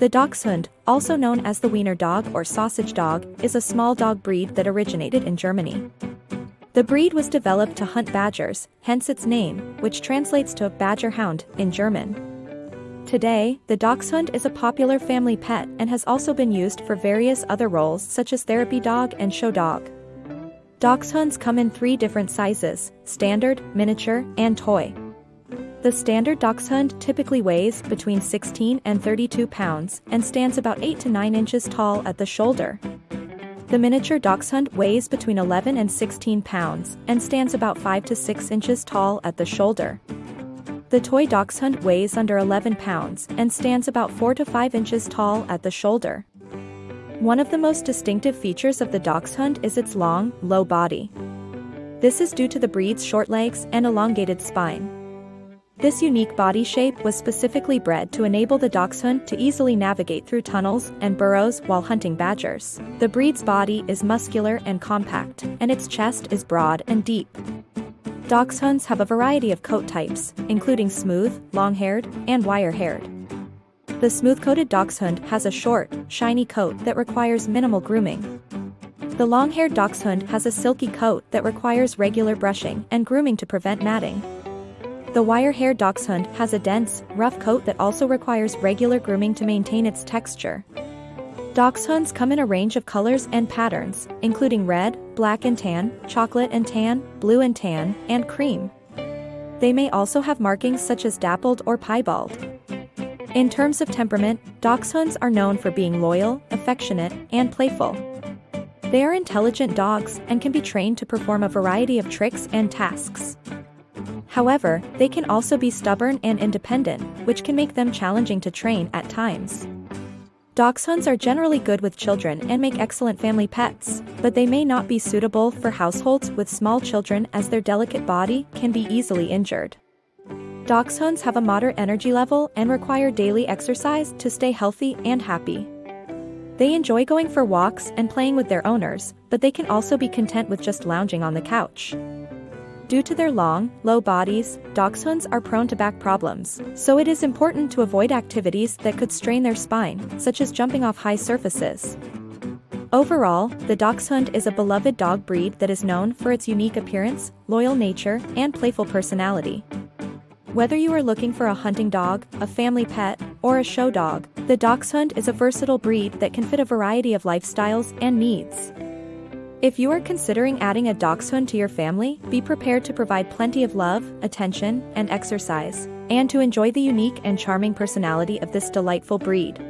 The Dachshund, also known as the Wiener dog or sausage dog, is a small dog breed that originated in Germany. The breed was developed to hunt badgers, hence its name, which translates to badger hound in German. Today, the dachshund is a popular family pet and has also been used for various other roles such as therapy dog and show dog. Dachshunds come in three different sizes, standard, miniature, and toy. The standard dachshund typically weighs between 16 and 32 pounds and stands about 8 to 9 inches tall at the shoulder. The miniature dachshund weighs between 11 and 16 pounds and stands about 5 to 6 inches tall at the shoulder. The toy dachshund weighs under 11 pounds and stands about 4 to 5 inches tall at the shoulder. One of the most distinctive features of the dachshund is its long, low body. This is due to the breed's short legs and elongated spine. This unique body shape was specifically bred to enable the dachshund to easily navigate through tunnels and burrows while hunting badgers. The breed's body is muscular and compact, and its chest is broad and deep. Dachshunds have a variety of coat types, including smooth, long-haired, and wire-haired. The smooth-coated dachshund has a short, shiny coat that requires minimal grooming. The long-haired dachshund has a silky coat that requires regular brushing and grooming to prevent matting. The wire-haired dachshund has a dense, rough coat that also requires regular grooming to maintain its texture. Dachshunds come in a range of colors and patterns, including red, black and tan, chocolate and tan, blue and tan, and cream. They may also have markings such as dappled or piebald. In terms of temperament, dachshunds are known for being loyal, affectionate, and playful. They are intelligent dogs and can be trained to perform a variety of tricks and tasks. However, they can also be stubborn and independent, which can make them challenging to train at times. Dachshunds are generally good with children and make excellent family pets, but they may not be suitable for households with small children as their delicate body can be easily injured. Dachshunds have a moderate energy level and require daily exercise to stay healthy and happy. They enjoy going for walks and playing with their owners, but they can also be content with just lounging on the couch. Due to their long, low bodies, dachshunds are prone to back problems, so it is important to avoid activities that could strain their spine, such as jumping off high surfaces. Overall, the dachshund is a beloved dog breed that is known for its unique appearance, loyal nature, and playful personality. Whether you are looking for a hunting dog, a family pet, or a show dog, the dachshund is a versatile breed that can fit a variety of lifestyles and needs. If you are considering adding a dachshund to your family, be prepared to provide plenty of love, attention, and exercise, and to enjoy the unique and charming personality of this delightful breed.